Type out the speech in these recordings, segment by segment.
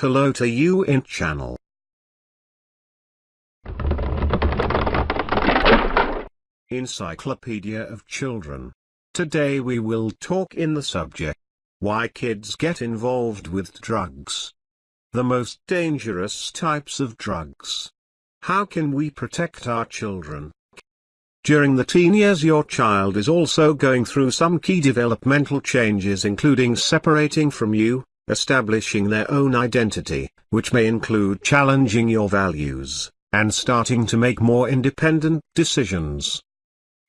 Hello to you in channel. Encyclopedia of Children. Today we will talk in the subject, why kids get involved with drugs. The most dangerous types of drugs. How can we protect our children? During the teen years your child is also going through some key developmental changes including separating from you, establishing their own identity, which may include challenging your values, and starting to make more independent decisions.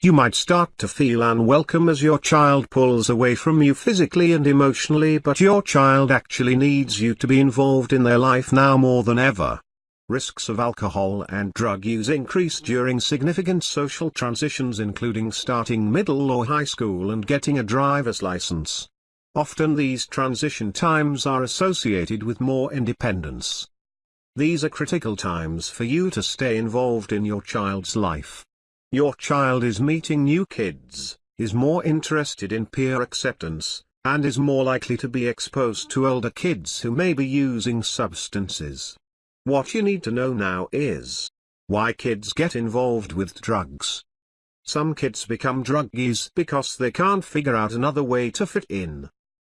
You might start to feel unwelcome as your child pulls away from you physically and emotionally but your child actually needs you to be involved in their life now more than ever. Risks of alcohol and drug use increase during significant social transitions including starting middle or high school and getting a driver's license. Often these transition times are associated with more independence. These are critical times for you to stay involved in your child's life. Your child is meeting new kids, is more interested in peer acceptance, and is more likely to be exposed to older kids who may be using substances. What you need to know now is why kids get involved with drugs. Some kids become druggies because they can't figure out another way to fit in.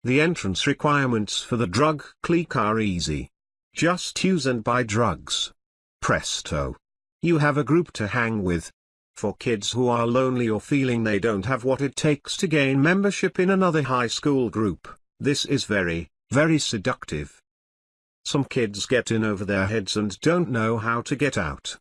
The entrance requirements for the drug clique are easy. Just use and buy drugs. Presto. You have a group to hang with, for kids who are lonely or feeling they don't have what it takes to gain membership in another high school group, this is very, very seductive. Some kids get in over their heads and don't know how to get out.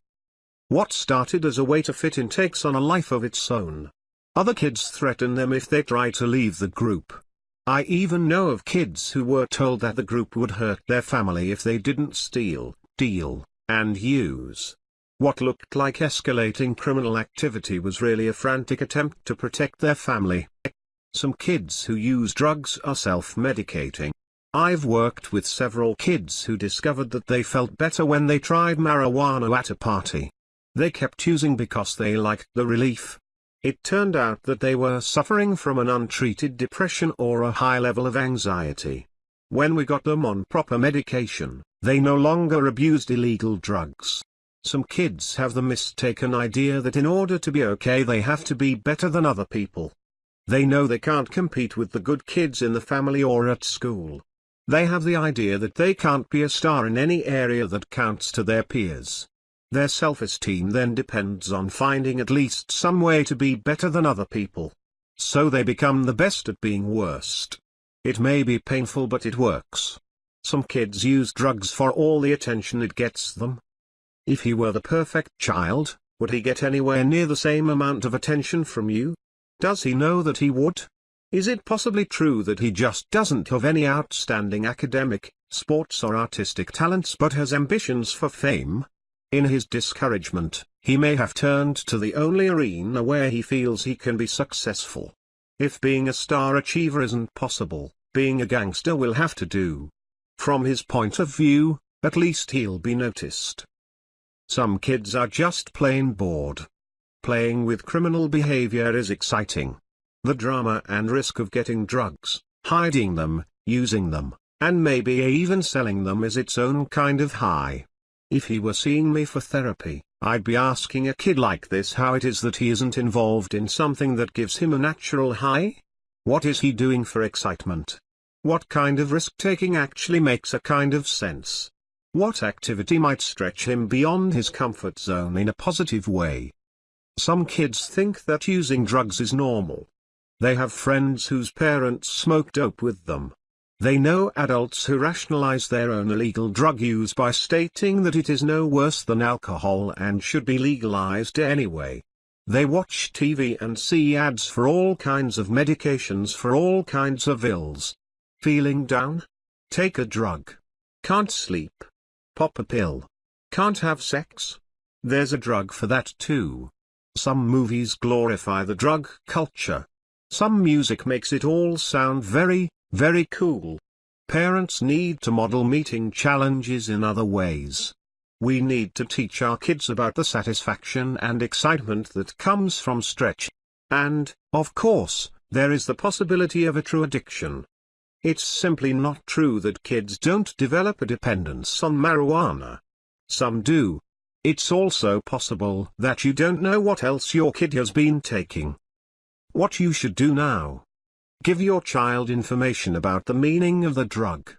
What started as a way to fit in takes on a life of its own. Other kids threaten them if they try to leave the group. I even know of kids who were told that the group would hurt their family if they didn't steal, deal, and use. What looked like escalating criminal activity was really a frantic attempt to protect their family. Some kids who use drugs are self-medicating. I've worked with several kids who discovered that they felt better when they tried marijuana at a party. They kept using because they liked the relief. It turned out that they were suffering from an untreated depression or a high level of anxiety. When we got them on proper medication, they no longer abused illegal drugs. Some kids have the mistaken idea that in order to be okay they have to be better than other people. They know they can't compete with the good kids in the family or at school. They have the idea that they can't be a star in any area that counts to their peers. Their self-esteem then depends on finding at least some way to be better than other people. So they become the best at being worst. It may be painful but it works. Some kids use drugs for all the attention it gets them. If he were the perfect child, would he get anywhere near the same amount of attention from you? Does he know that he would? Is it possibly true that he just doesn't have any outstanding academic, sports or artistic talents but has ambitions for fame? In his discouragement, he may have turned to the only arena where he feels he can be successful. If being a star achiever isn't possible, being a gangster will have to do. From his point of view, at least he'll be noticed. Some kids are just plain bored. Playing with criminal behavior is exciting. The drama and risk of getting drugs, hiding them, using them, and maybe even selling them is its own kind of high. If he were seeing me for therapy, I'd be asking a kid like this how it is that he isn't involved in something that gives him a natural high? What is he doing for excitement? What kind of risk-taking actually makes a kind of sense? What activity might stretch him beyond his comfort zone in a positive way? Some kids think that using drugs is normal. They have friends whose parents smoke dope with them. They know adults who rationalize their own illegal drug use by stating that it is no worse than alcohol and should be legalized anyway. They watch TV and see ads for all kinds of medications for all kinds of ills. Feeling down? Take a drug. Can't sleep? Pop a pill. Can't have sex? There's a drug for that too. Some movies glorify the drug culture. Some music makes it all sound very, very cool. Parents need to model meeting challenges in other ways. We need to teach our kids about the satisfaction and excitement that comes from stretch. And, of course, there is the possibility of a true addiction. It's simply not true that kids don't develop a dependence on marijuana. Some do. It's also possible that you don't know what else your kid has been taking. What you should do now. Give your child information about the meaning of the drug.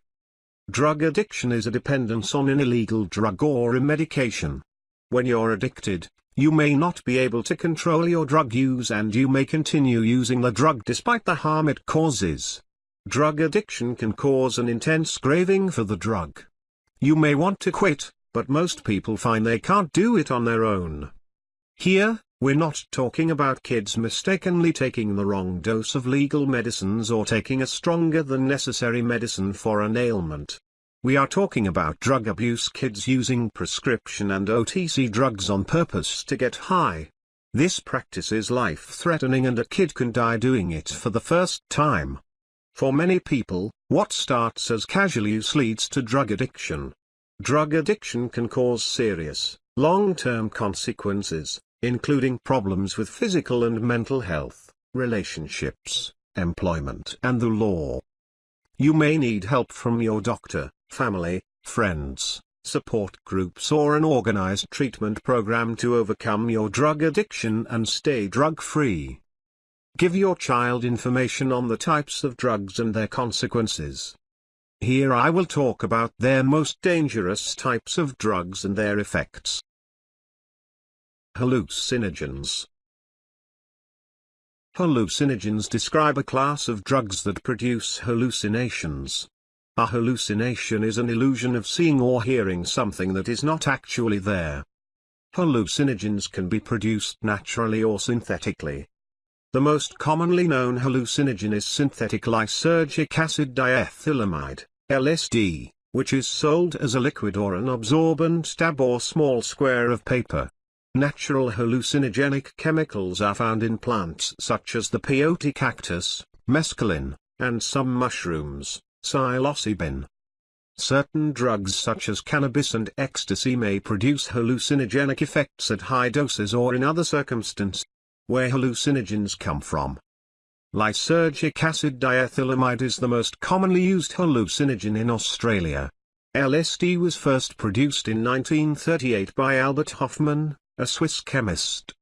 Drug addiction is a dependence on an illegal drug or a medication. When you're addicted, you may not be able to control your drug use and you may continue using the drug despite the harm it causes. Drug addiction can cause an intense craving for the drug. You may want to quit, but most people find they can't do it on their own. Here, we're not talking about kids mistakenly taking the wrong dose of legal medicines or taking a stronger than necessary medicine for an ailment. We are talking about drug abuse kids using prescription and OTC drugs on purpose to get high. This practice is life-threatening and a kid can die doing it for the first time. For many people, what starts as casual use leads to drug addiction. Drug addiction can cause serious, long-term consequences, including problems with physical and mental health, relationships, employment and the law. You may need help from your doctor, family, friends, support groups or an organized treatment program to overcome your drug addiction and stay drug-free. Give your child information on the types of drugs and their consequences. Here I will talk about their most dangerous types of drugs and their effects. Hallucinogens Hallucinogens describe a class of drugs that produce hallucinations. A hallucination is an illusion of seeing or hearing something that is not actually there. Hallucinogens can be produced naturally or synthetically. The most commonly known hallucinogen is synthetic lysergic acid diethylamide, LSD, which is sold as a liquid or an absorbent tab or small square of paper. Natural hallucinogenic chemicals are found in plants such as the peyote cactus, mescaline, and some mushrooms, psilocybin. Certain drugs such as cannabis and ecstasy may produce hallucinogenic effects at high doses or in other circumstances where hallucinogens come from. Lysergic acid diethylamide is the most commonly used hallucinogen in Australia. LSD was first produced in 1938 by Albert Hofmann, a Swiss chemist.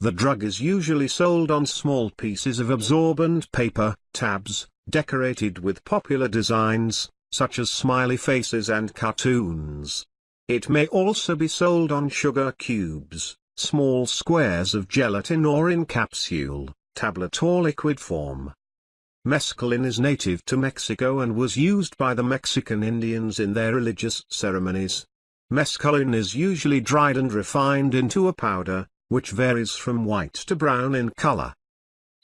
The drug is usually sold on small pieces of absorbent paper, tabs, decorated with popular designs, such as smiley faces and cartoons. It may also be sold on sugar cubes, small squares of gelatin or in capsule, tablet or liquid form. Mescaline is native to Mexico and was used by the Mexican Indians in their religious ceremonies. Mescaline is usually dried and refined into a powder, which varies from white to brown in color.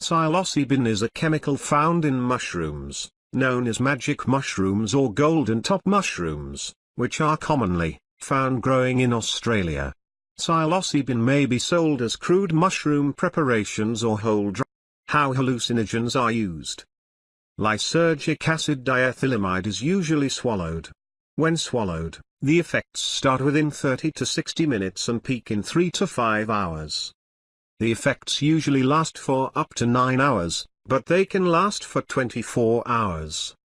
Psilocybin is a chemical found in mushrooms, known as magic mushrooms or golden top mushrooms, which are commonly found growing in Australia. Psilocybin may be sold as crude mushroom preparations or whole dry. How hallucinogens are used. Lysergic acid diethylamide is usually swallowed. When swallowed, the effects start within 30 to 60 minutes and peak in 3 to 5 hours. The effects usually last for up to 9 hours, but they can last for 24 hours.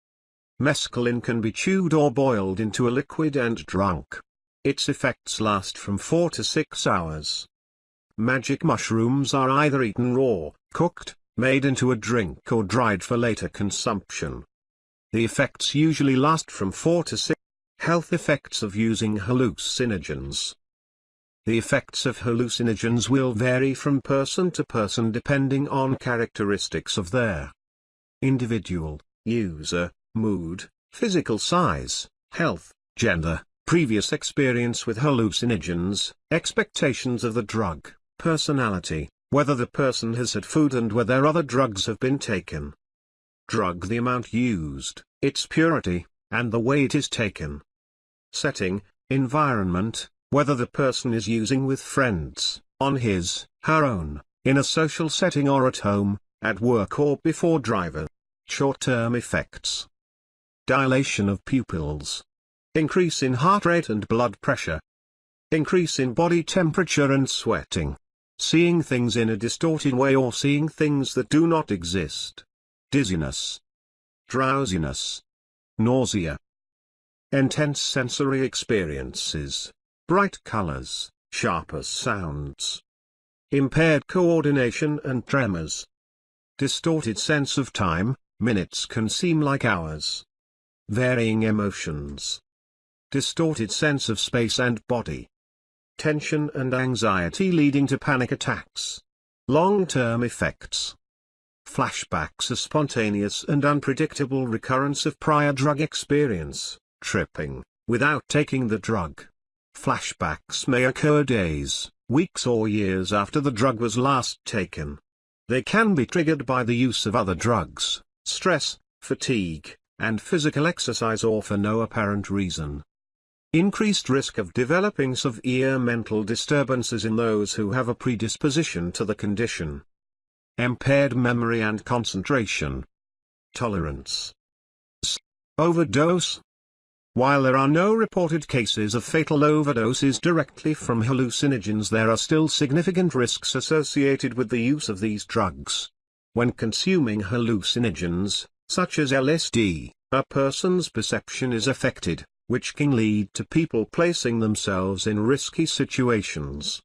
Mescaline can be chewed or boiled into a liquid and drunk. Its effects last from 4 to 6 hours. Magic mushrooms are either eaten raw, cooked, made into a drink or dried for later consumption. The effects usually last from 4 to 6. Health effects of using hallucinogens. The effects of hallucinogens will vary from person to person depending on characteristics of their individual, user, mood, physical size, health, gender, previous experience with hallucinogens, expectations of the drug, personality, whether the person has had food and whether other drugs have been taken. Drug the amount used, its purity, and the way it is taken. Setting, environment, whether the person is using with friends, on his, her own, in a social setting or at home, at work or before driver. Short-term effects. Dilation of pupils, Increase in heart rate and blood pressure. Increase in body temperature and sweating. Seeing things in a distorted way or seeing things that do not exist. Dizziness. drowsiness, nausea, intense sensory experiences, bright colors, sharper sounds, impaired coordination and tremors, distorted sense of time, minutes can seem like hours, varying emotions, distorted sense of space and body, tension and anxiety leading to panic attacks, long-term effects. Flashbacks a spontaneous and unpredictable recurrence of prior drug experience, tripping, without taking the drug. Flashbacks may occur days, weeks or years after the drug was last taken. They can be triggered by the use of other drugs, stress, fatigue, and physical exercise or for no apparent reason. Increased risk of developing severe mental disturbances in those who have a predisposition to the condition. Impaired memory and concentration. Tolerance. Overdose, while there are no reported cases of fatal overdoses directly from hallucinogens there are still significant risks associated with the use of these drugs. When consuming hallucinogens, such as LSD, a person's perception is affected, which can lead to people placing themselves in risky situations.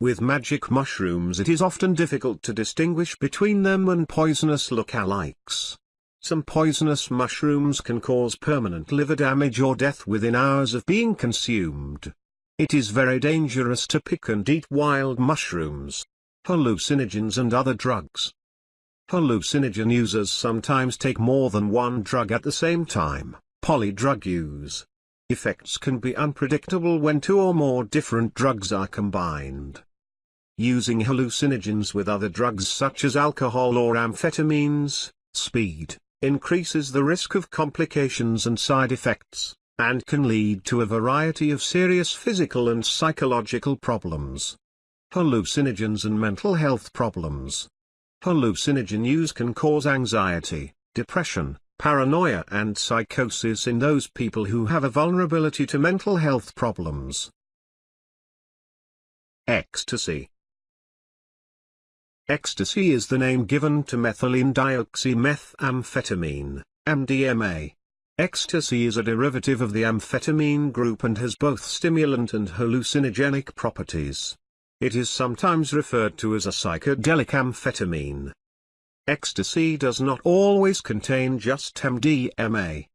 With magic mushrooms it is often difficult to distinguish between them and poisonous lookalikes. Some poisonous mushrooms can cause permanent liver damage or death within hours of being consumed. It is very dangerous to pick and eat wild mushrooms, hallucinogens and other drugs. Hallucinogen users sometimes take more than one drug at the same time, polydrug use. Effects can be unpredictable when two or more different drugs are combined. Using hallucinogens with other drugs such as alcohol or amphetamines, speed, increases the risk of complications and side effects, and can lead to a variety of serious physical and psychological problems. Hallucinogens and mental health problems. Hallucinogen use can cause anxiety, depression, paranoia and psychosis in those people who have a vulnerability to mental health problems. Ecstasy Ecstasy is the name given to methylene dioxymethamphetamine, MDMA. Ecstasy is a derivative of the amphetamine group and has both stimulant and hallucinogenic properties. It is sometimes referred to as a psychedelic amphetamine. Ecstasy does not always contain just MDMA.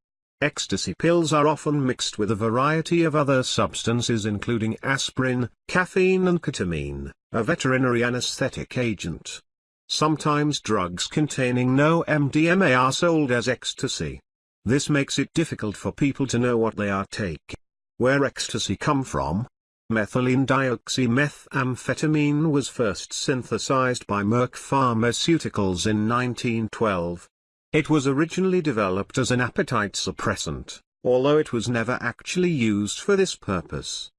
Ecstasy pills are often mixed with a variety of other substances including aspirin, caffeine and ketamine a veterinary anesthetic agent. Sometimes drugs containing no MDMA are sold as ecstasy. This makes it difficult for people to know what they are taking. Where ecstasy come from? Methylene dioxymethamphetamine was first synthesized by Merck Pharmaceuticals in 1912. It was originally developed as an appetite suppressant, although it was never actually used for this purpose.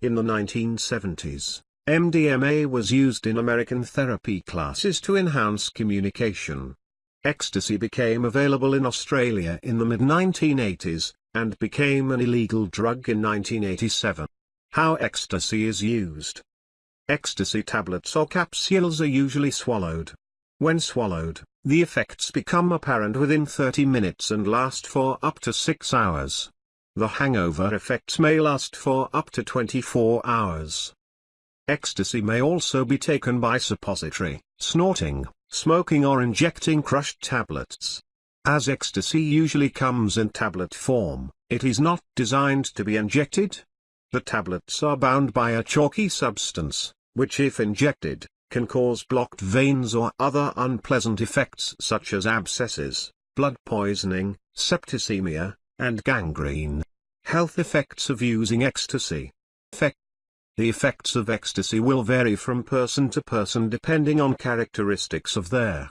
In the 1970s, MDMA was used in American therapy classes to enhance communication. Ecstasy became available in Australia in the mid-1980s, and became an illegal drug in 1987. How ecstasy is used. Ecstasy tablets or capsules are usually swallowed. When swallowed, the effects become apparent within 30 minutes and last for up to 6 hours. The hangover effects may last for up to 24 hours. Ecstasy may also be taken by suppository, snorting, smoking or injecting crushed tablets. As ecstasy usually comes in tablet form, it is not designed to be injected. The tablets are bound by a chalky substance, which if injected, can cause blocked veins or other unpleasant effects such as abscesses, blood poisoning, septicemia, and gangrene. Health effects of using ecstasy. Effect the effects of ecstasy will vary from person to person depending on characteristics of their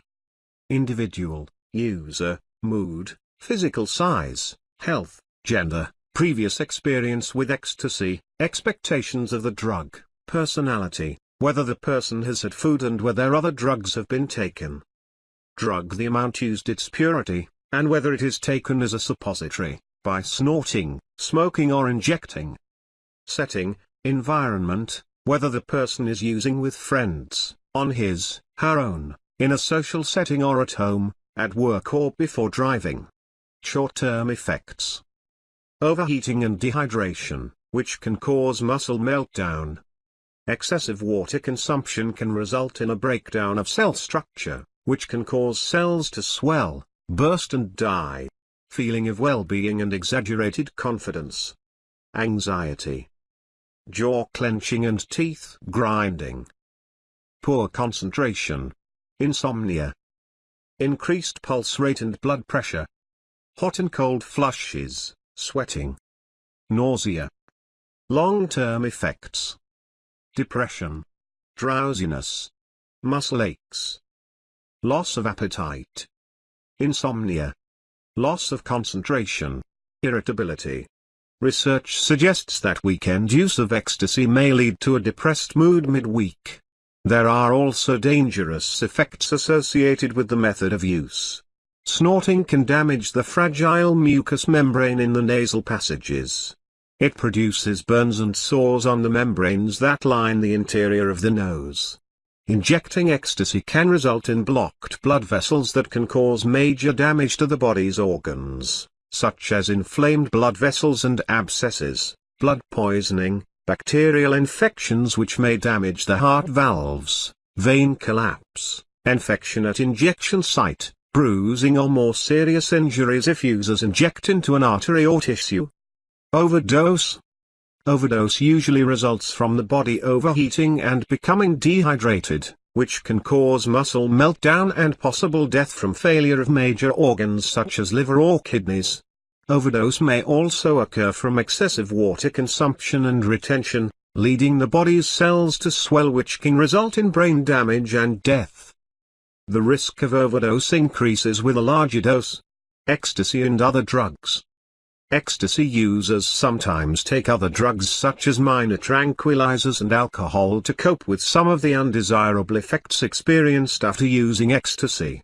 individual, user, mood, physical size, health, gender, previous experience with ecstasy, expectations of the drug, personality, whether the person has had food and whether other drugs have been taken. Drug the amount used its purity, and whether it is taken as a suppository, by snorting, smoking or injecting. Setting, environment, whether the person is using with friends, on his, her own, in a social setting or at home, at work or before driving. Short-term effects. Overheating and dehydration, which can cause muscle meltdown. Excessive water consumption can result in a breakdown of cell structure, which can cause cells to swell, burst and die. Feeling of well-being and exaggerated confidence. Anxiety. Jaw clenching and teeth grinding. Poor concentration. Insomnia. Increased pulse rate and blood pressure. Hot and cold flushes, sweating. Nausea. Long-term effects. Depression. Drowsiness. Muscle aches. Loss of appetite. Insomnia. Loss of concentration. Irritability. Research suggests that weekend use of ecstasy may lead to a depressed mood midweek. There are also dangerous effects associated with the method of use. Snorting can damage the fragile mucous membrane in the nasal passages. It produces burns and sores on the membranes that line the interior of the nose. Injecting ecstasy can result in blocked blood vessels that can cause major damage to the body's organs, such as inflamed blood vessels and abscesses, blood poisoning, bacterial infections which may damage the heart valves, vein collapse, infection at injection site, bruising or more serious injuries if users inject into an artery or tissue. Overdose Overdose usually results from the body overheating and becoming dehydrated, which can cause muscle meltdown and possible death from failure of major organs such as liver or kidneys. Overdose may also occur from excessive water consumption and retention, leading the body's cells to swell which can result in brain damage and death. The risk of overdose increases with a larger dose. Ecstasy and other drugs. Ecstasy users sometimes take other drugs such as minor tranquilizers and alcohol to cope with some of the undesirable effects experienced after using ecstasy.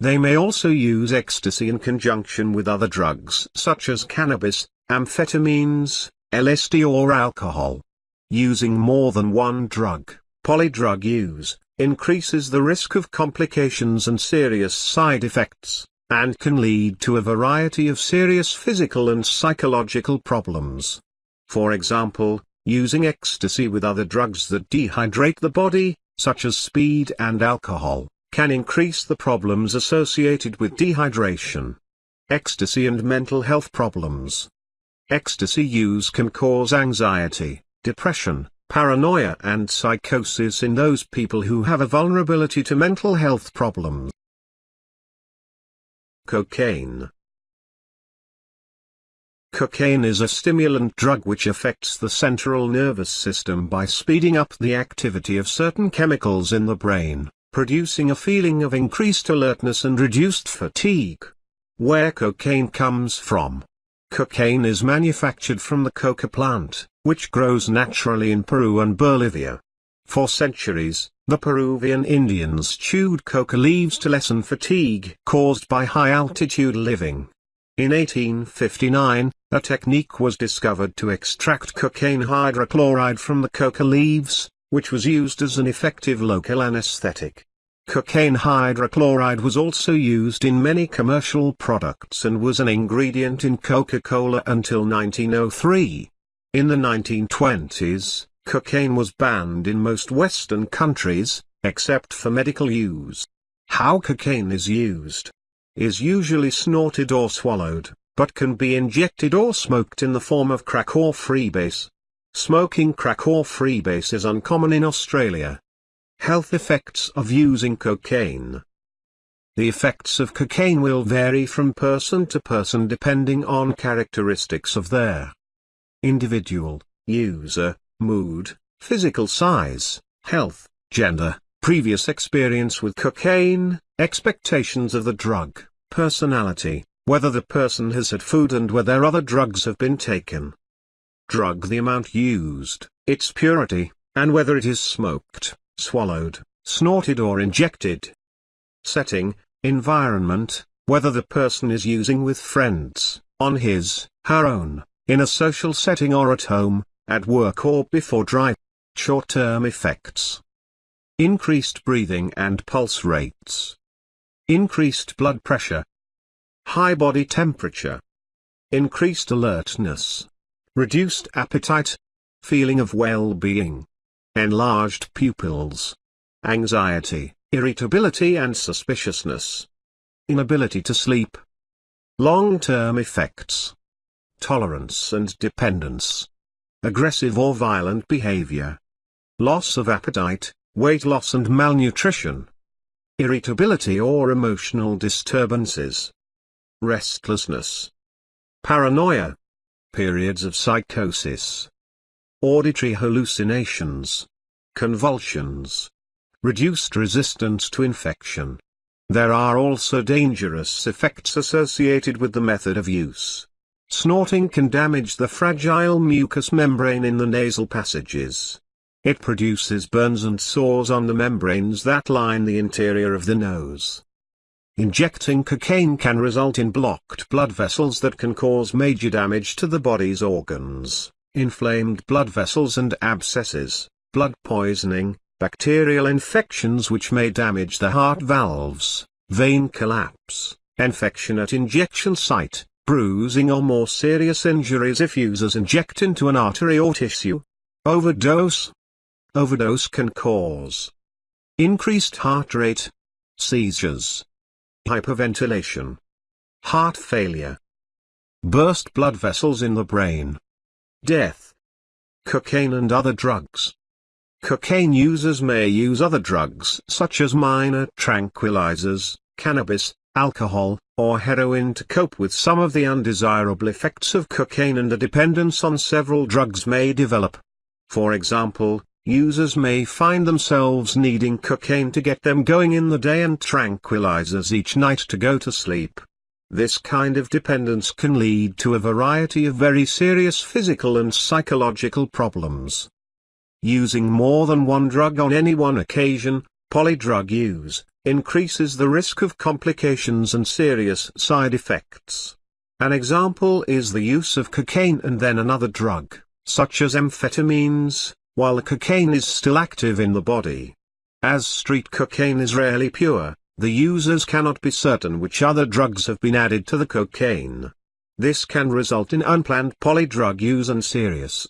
They may also use ecstasy in conjunction with other drugs such as cannabis, amphetamines, LSD or alcohol. Using more than one drug, polydrug use, increases the risk of complications and serious side effects, and can lead to a variety of serious physical and psychological problems. For example, using ecstasy with other drugs that dehydrate the body, such as speed and alcohol, can increase the problems associated with dehydration. Ecstasy and mental health problems. Ecstasy use can cause anxiety, depression, paranoia and psychosis in those people who have a vulnerability to mental health problems. Cocaine Cocaine is a stimulant drug which affects the central nervous system by speeding up the activity of certain chemicals in the brain producing a feeling of increased alertness and reduced fatigue. Where cocaine comes from. Cocaine is manufactured from the coca plant, which grows naturally in Peru and Bolivia. For centuries, the Peruvian Indians chewed coca leaves to lessen fatigue caused by high-altitude living. In 1859, a technique was discovered to extract cocaine hydrochloride from the coca leaves, which was used as an effective local anesthetic. Cocaine hydrochloride was also used in many commercial products and was an ingredient in Coca-Cola until 1903. In the 1920s, cocaine was banned in most Western countries, except for medical use. How cocaine is used is usually snorted or swallowed, but can be injected or smoked in the form of crack or freebase. Smoking crack or freebase is uncommon in Australia. Health effects of using cocaine. The effects of cocaine will vary from person to person depending on characteristics of their individual, user, mood, physical size, health, gender, previous experience with cocaine, expectations of the drug, personality, whether the person has had food and whether other drugs have been taken. Drug the amount used, its purity, and whether it is smoked swallowed, snorted or injected. Setting, environment, whether the person is using with friends, on his, her own, in a social setting or at home, at work or before drive. Short-term effects. Increased breathing and pulse rates. increased blood pressure, high body temperature, increased alertness, reduced appetite, feeling of well-being, enlarged pupils, anxiety, irritability and suspiciousness, inability to sleep, long-term effects, tolerance and dependence, aggressive or violent behavior, loss of appetite, weight loss and malnutrition, irritability or emotional disturbances, restlessness, paranoia, periods of psychosis, auditory hallucinations, convulsions, reduced resistance to infection. There are also dangerous effects associated with the method of use. Snorting can damage the fragile mucous membrane in the nasal passages. It produces burns and sores on the membranes that line the interior of the nose. Injecting cocaine can result in blocked blood vessels that can cause major damage to the body's organs, inflamed blood vessels and abscesses, blood poisoning, bacterial infections which may damage the heart valves, vein collapse, infection at injection site, bruising or more serious injuries if users inject into an artery or tissue. Overdose, Overdose can cause increased heart rate, seizures, hyperventilation, heart failure, burst blood vessels in the brain, death, cocaine and other drugs. Cocaine users may use other drugs such as minor tranquilizers, cannabis, alcohol, or heroin to cope with some of the undesirable effects of cocaine and a dependence on several drugs may develop. For example, Users may find themselves needing cocaine to get them going in the day and tranquilizers each night to go to sleep. This kind of dependence can lead to a variety of very serious physical and psychological problems. Using more than one drug on any one occasion, polydrug use, increases the risk of complications and serious side effects. An example is the use of cocaine and then another drug, such as amphetamines, while the cocaine is still active in the body. As street cocaine is rarely pure, the users cannot be certain which other drugs have been added to the cocaine. This can result in unplanned polydrug use and serious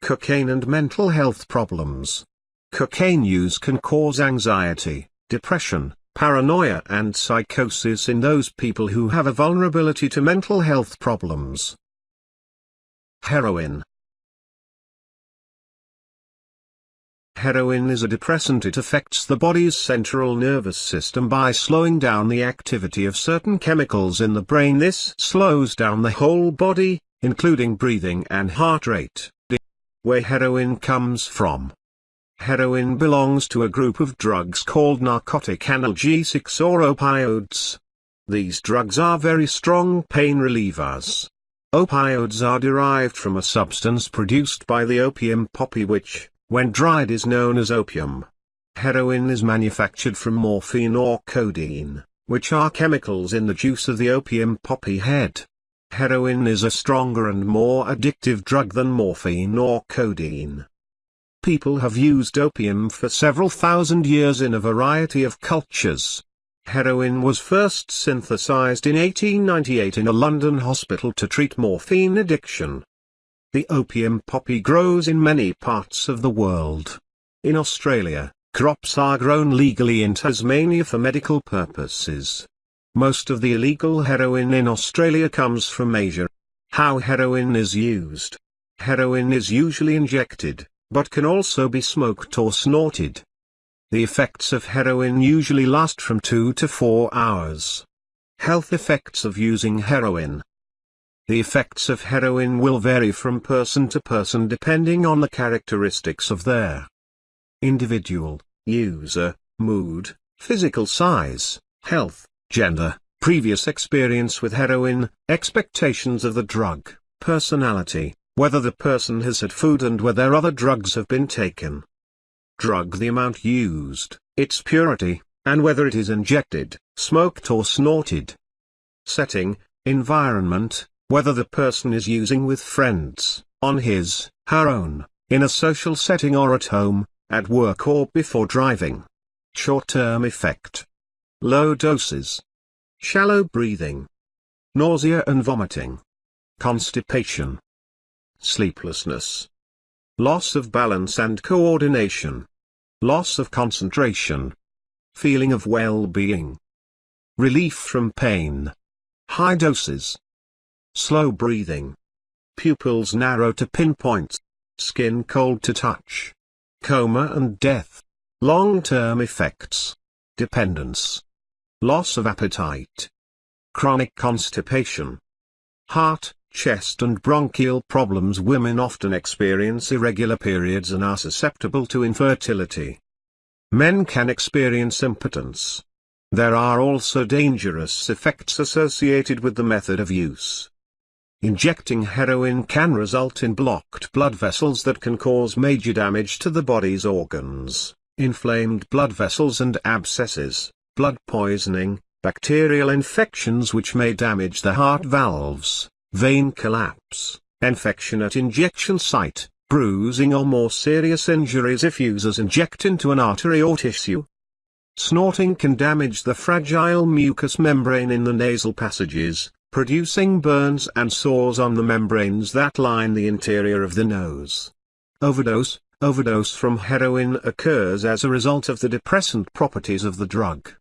cocaine and mental health problems. Cocaine use can cause anxiety, depression, paranoia and psychosis in those people who have a vulnerability to mental health problems. Heroin Heroin is a depressant it affects the body's central nervous system by slowing down the activity of certain chemicals in the brain this slows down the whole body, including breathing and heart rate. Where heroin comes from. Heroin belongs to a group of drugs called narcotic analgesics or opioids. These drugs are very strong pain relievers. Opioids are derived from a substance produced by the opium poppy which, when dried is known as opium. Heroin is manufactured from morphine or codeine, which are chemicals in the juice of the opium poppy head. Heroin is a stronger and more addictive drug than morphine or codeine. People have used opium for several thousand years in a variety of cultures. Heroin was first synthesized in 1898 in a London hospital to treat morphine addiction. The opium poppy grows in many parts of the world. In Australia, crops are grown legally in Tasmania for medical purposes. Most of the illegal heroin in Australia comes from Asia. How heroin is used. Heroin is usually injected, but can also be smoked or snorted. The effects of heroin usually last from 2 to 4 hours. Health effects of using heroin. The effects of heroin will vary from person to person depending on the characteristics of their individual, user, mood, physical size, health, gender, previous experience with heroin, expectations of the drug, personality, whether the person has had food and whether other drugs have been taken. Drug the amount used, its purity, and whether it is injected, smoked or snorted. Setting, environment, whether the person is using with friends, on his, her own, in a social setting or at home, at work or before driving. Short-term effect. low doses, shallow breathing, nausea and vomiting, constipation, sleeplessness, loss of balance and coordination, loss of concentration, feeling of well-being, relief from pain, high doses, slow breathing, pupils narrow to pinpoint, skin cold to touch, coma and death, long-term effects, dependence, loss of appetite, chronic constipation, heart, chest and bronchial problems Women often experience irregular periods and are susceptible to infertility. Men can experience impotence. There are also dangerous effects associated with the method of use. Injecting heroin can result in blocked blood vessels that can cause major damage to the body's organs, inflamed blood vessels and abscesses, blood poisoning, bacterial infections which may damage the heart valves, vein collapse, infection at injection site, bruising or more serious injuries if users inject into an artery or tissue. Snorting can damage the fragile mucous membrane in the nasal passages, producing burns and sores on the membranes that line the interior of the nose. Overdose Overdose from heroin occurs as a result of the depressant properties of the drug.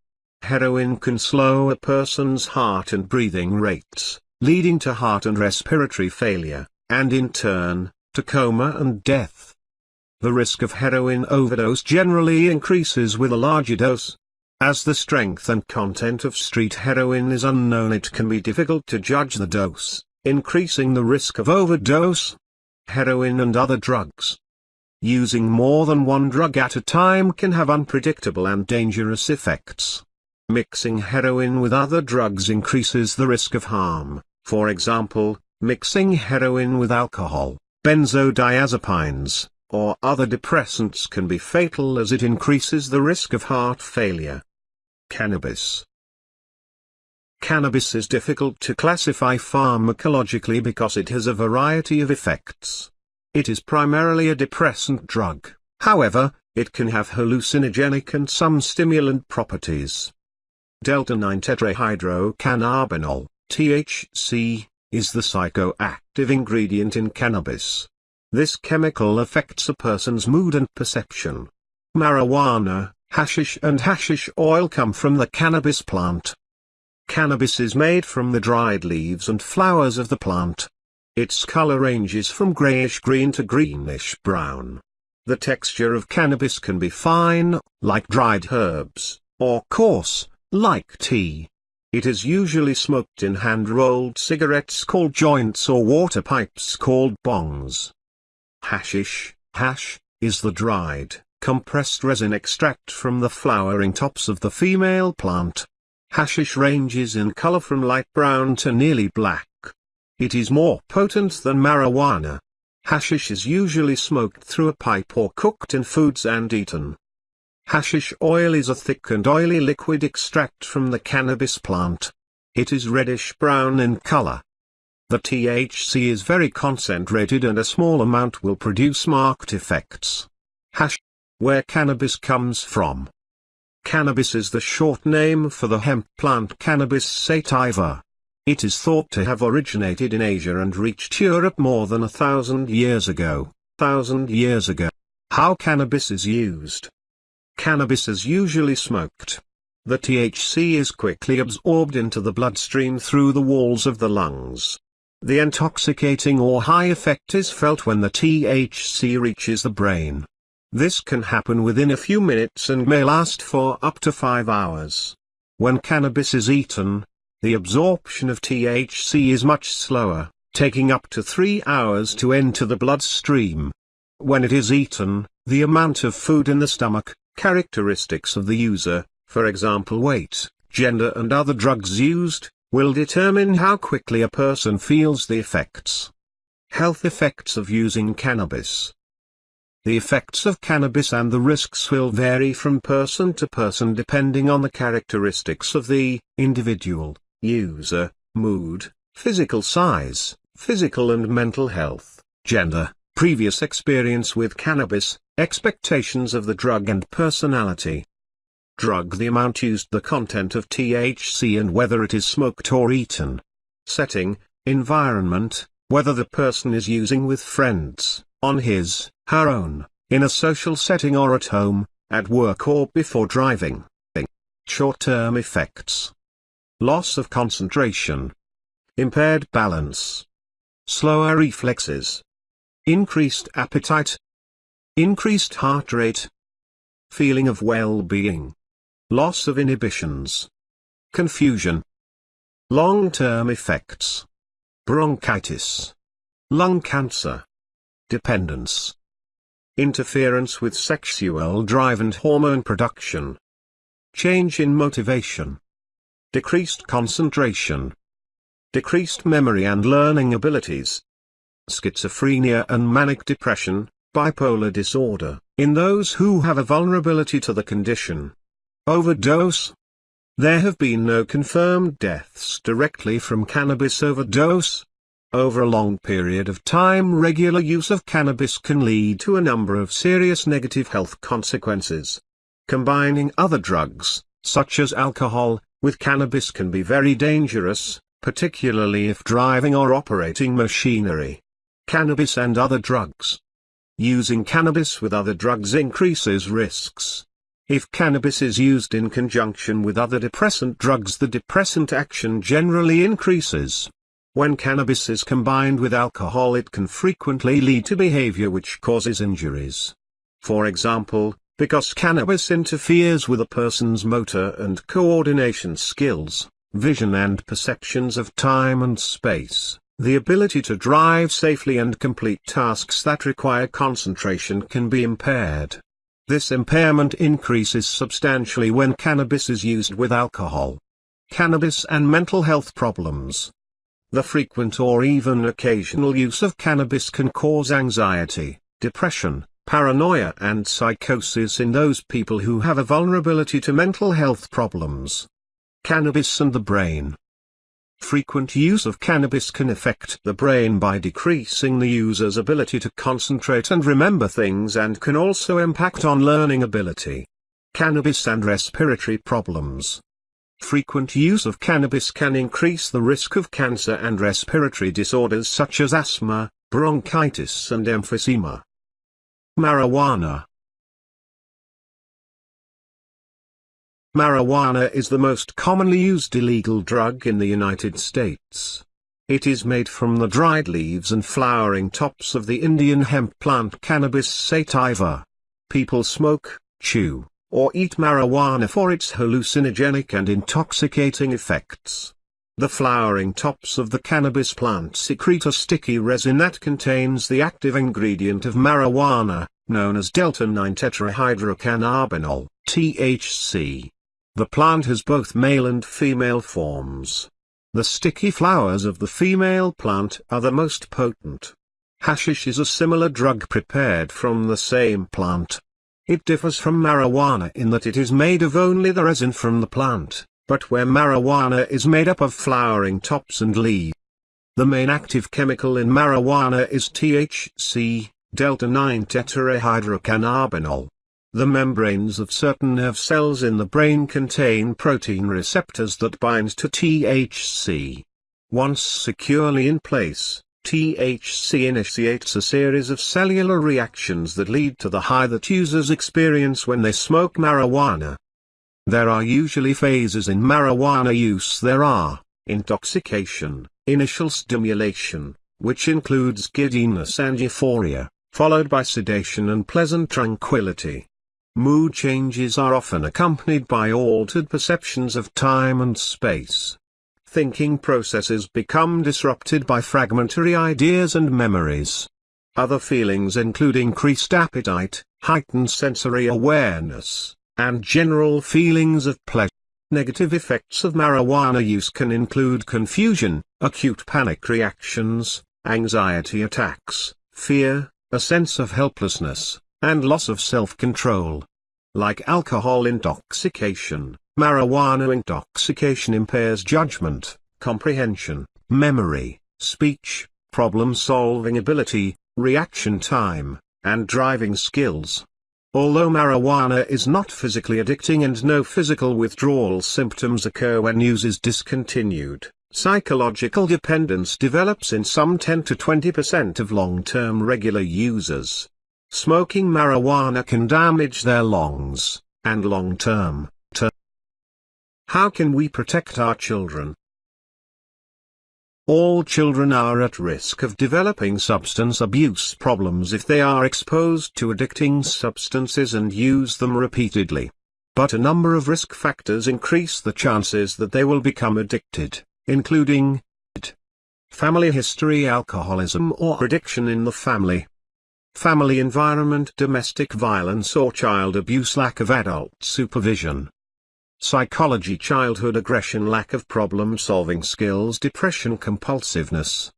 Heroin can slow a person's heart and breathing rates, leading to heart and respiratory failure, and in turn, to coma and death. The risk of heroin overdose generally increases with a larger dose, as the strength and content of street heroin is unknown it can be difficult to judge the dose, increasing the risk of overdose. Heroin and other drugs. Using more than one drug at a time can have unpredictable and dangerous effects. Mixing heroin with other drugs increases the risk of harm, for example, mixing heroin with alcohol, benzodiazepines, or other depressants can be fatal as it increases the risk of heart failure. Cannabis Cannabis is difficult to classify pharmacologically because it has a variety of effects. It is primarily a depressant drug, however, it can have hallucinogenic and some stimulant properties. Delta-9 tetrahydrocannabinol, THC, is the psychoactive ingredient in cannabis. This chemical affects a person's mood and perception. Marijuana, Hashish and hashish oil come from the cannabis plant. Cannabis is made from the dried leaves and flowers of the plant. Its color ranges from grayish-green to greenish-brown. The texture of cannabis can be fine, like dried herbs, or coarse, like tea. It is usually smoked in hand-rolled cigarettes called joints or water pipes called bongs. Hashish, hash, is the dried, compressed resin extract from the flowering tops of the female plant. Hashish ranges in color from light brown to nearly black. It is more potent than marijuana. Hashish is usually smoked through a pipe or cooked in foods and eaten. Hashish oil is a thick and oily liquid extract from the cannabis plant. It is reddish-brown in color. The THC is very concentrated and a small amount will produce marked effects. Hash where cannabis comes from. Cannabis is the short name for the hemp plant Cannabis sativa. It is thought to have originated in Asia and reached Europe more than a thousand years ago. Thousand years ago. How cannabis is used. Cannabis is usually smoked. The THC is quickly absorbed into the bloodstream through the walls of the lungs. The intoxicating or high effect is felt when the THC reaches the brain. This can happen within a few minutes and may last for up to 5 hours. When cannabis is eaten, the absorption of THC is much slower, taking up to 3 hours to enter the bloodstream. When it is eaten, the amount of food in the stomach, characteristics of the user, for example weight, gender and other drugs used, will determine how quickly a person feels the effects. Health effects of using cannabis the effects of cannabis and the risks will vary from person to person depending on the characteristics of the individual, user, mood, physical size, physical and mental health, gender, previous experience with cannabis, expectations of the drug and personality. drug the amount used the content of THC and whether it is smoked or eaten. Setting, environment, whether the person is using with friends, on his, her own, in a social setting or at home, at work or before driving. Short-term effects. Loss of concentration. Impaired balance. Slower reflexes. Increased appetite. Increased heart rate. Feeling of well-being. Loss of inhibitions. Confusion. Long-term effects. Bronchitis. Lung cancer. Dependence. Interference with sexual drive and hormone production. Change in motivation. Decreased concentration. Decreased memory and learning abilities. Schizophrenia and manic depression, bipolar disorder, in those who have a vulnerability to the condition. Overdose. There have been no confirmed deaths directly from cannabis overdose. Over a long period of time regular use of cannabis can lead to a number of serious negative health consequences. Combining other drugs, such as alcohol, with cannabis can be very dangerous, particularly if driving or operating machinery. Cannabis and other drugs. Using cannabis with other drugs increases risks. If cannabis is used in conjunction with other depressant drugs the depressant action generally increases. When cannabis is combined with alcohol it can frequently lead to behavior which causes injuries. For example, because cannabis interferes with a person's motor and coordination skills, vision and perceptions of time and space, the ability to drive safely and complete tasks that require concentration can be impaired. This impairment increases substantially when cannabis is used with alcohol. Cannabis and mental health problems. The frequent or even occasional use of cannabis can cause anxiety, depression, paranoia and psychosis in those people who have a vulnerability to mental health problems. Cannabis and the brain. Frequent use of cannabis can affect the brain by decreasing the user's ability to concentrate and remember things and can also impact on learning ability. Cannabis and respiratory problems. Frequent use of cannabis can increase the risk of cancer and respiratory disorders such as asthma, bronchitis and emphysema. Marijuana Marijuana is the most commonly used illegal drug in the United States. It is made from the dried leaves and flowering tops of the Indian hemp plant Cannabis sativa. People smoke, chew, or eat marijuana for its hallucinogenic and intoxicating effects. The flowering tops of the cannabis plant secrete a sticky resin that contains the active ingredient of marijuana, known as delta-9-tetrahydrocannabinol, THC. The plant has both male and female forms. The sticky flowers of the female plant are the most potent. Hashish is a similar drug prepared from the same plant. It differs from marijuana in that it is made of only the resin from the plant, but where marijuana is made up of flowering tops and leaves. The main active chemical in marijuana is THC, delta-9-tetrahydrocannabinol. The membranes of certain nerve cells in the brain contain protein receptors that bind to THC. Once securely in place, THC initiates a series of cellular reactions that lead to the high that users experience when they smoke marijuana. There are usually phases in marijuana use there are, intoxication, initial stimulation, which includes giddiness and euphoria, followed by sedation and pleasant tranquility. Mood changes are often accompanied by altered perceptions of time and space thinking processes become disrupted by fragmentary ideas and memories. Other feelings include increased appetite, heightened sensory awareness, and general feelings of pleasure. Negative effects of marijuana use can include confusion, acute panic reactions, anxiety attacks, fear, a sense of helplessness, and loss of self-control. Like alcohol intoxication, Marijuana intoxication impairs judgment, comprehension, memory, speech, problem-solving ability, reaction time, and driving skills. Although marijuana is not physically addicting and no physical withdrawal symptoms occur when use is discontinued, psychological dependence develops in some 10 to 20% of long-term regular users. Smoking marijuana can damage their lungs, and long-term. How can we protect our children? All children are at risk of developing substance abuse problems if they are exposed to addicting substances and use them repeatedly. But a number of risk factors increase the chances that they will become addicted, including family history alcoholism or addiction in the family, family environment domestic violence or child abuse lack of adult supervision, Psychology childhood aggression lack of problem-solving skills depression compulsiveness.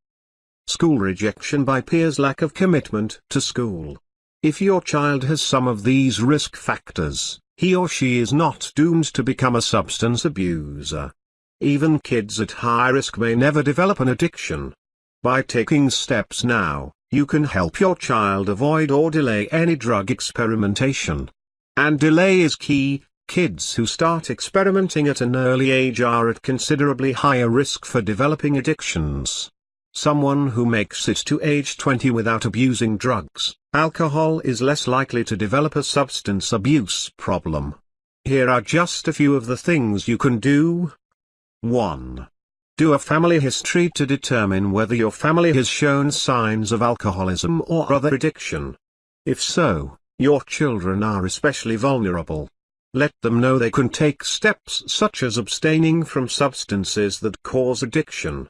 School rejection by peers lack of commitment to school. If your child has some of these risk factors, he or she is not doomed to become a substance abuser. Even kids at high risk may never develop an addiction. By taking steps now, you can help your child avoid or delay any drug experimentation. And delay is key, Kids who start experimenting at an early age are at considerably higher risk for developing addictions. Someone who makes it to age 20 without abusing drugs, alcohol is less likely to develop a substance abuse problem. Here are just a few of the things you can do. 1. Do a family history to determine whether your family has shown signs of alcoholism or other addiction. If so, your children are especially vulnerable. Let them know they can take steps such as abstaining from substances that cause addiction.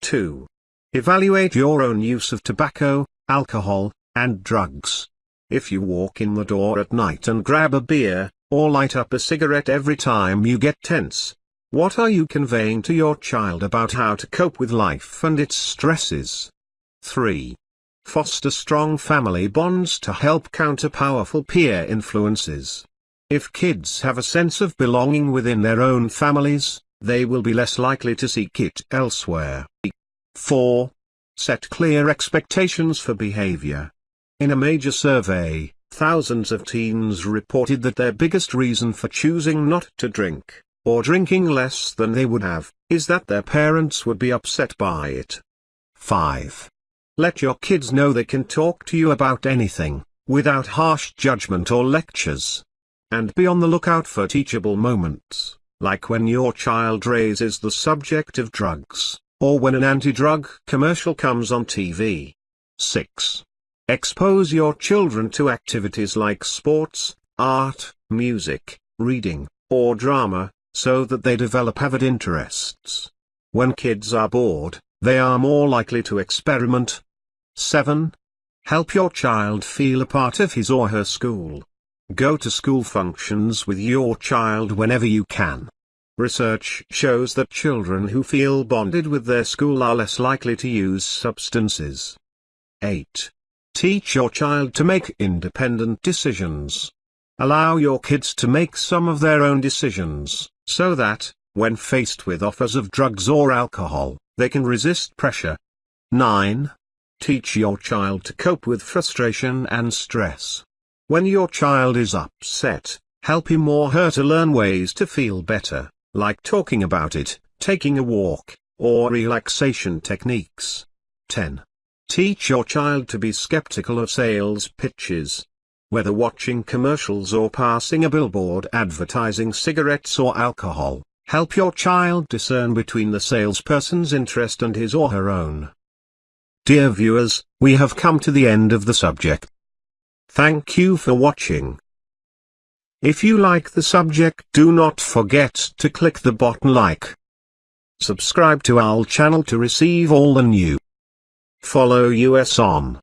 2. Evaluate your own use of tobacco, alcohol, and drugs. If you walk in the door at night and grab a beer, or light up a cigarette every time you get tense, what are you conveying to your child about how to cope with life and its stresses? 3. Foster strong family bonds to help counter powerful peer influences. If kids have a sense of belonging within their own families, they will be less likely to seek it elsewhere. 4. Set clear expectations for behavior. In a major survey, thousands of teens reported that their biggest reason for choosing not to drink, or drinking less than they would have, is that their parents would be upset by it. 5. Let your kids know they can talk to you about anything, without harsh judgment or lectures. And be on the lookout for teachable moments, like when your child raises the subject of drugs, or when an anti-drug commercial comes on TV. 6. Expose your children to activities like sports, art, music, reading, or drama, so that they develop avid interests. When kids are bored, they are more likely to experiment. 7. Help your child feel a part of his or her school. Go to school functions with your child whenever you can. Research shows that children who feel bonded with their school are less likely to use substances. 8. Teach your child to make independent decisions. Allow your kids to make some of their own decisions, so that, when faced with offers of drugs or alcohol, they can resist pressure. 9. Teach your child to cope with frustration and stress. When your child is upset, help him or her to learn ways to feel better, like talking about it, taking a walk, or relaxation techniques. 10. Teach your child to be skeptical of sales pitches. Whether watching commercials or passing a billboard advertising cigarettes or alcohol, help your child discern between the salesperson's interest and his or her own. Dear viewers, we have come to the end of the subject. Thank you for watching. If you like the subject do not forget to click the button like. Subscribe to our channel to receive all the new. Follow us on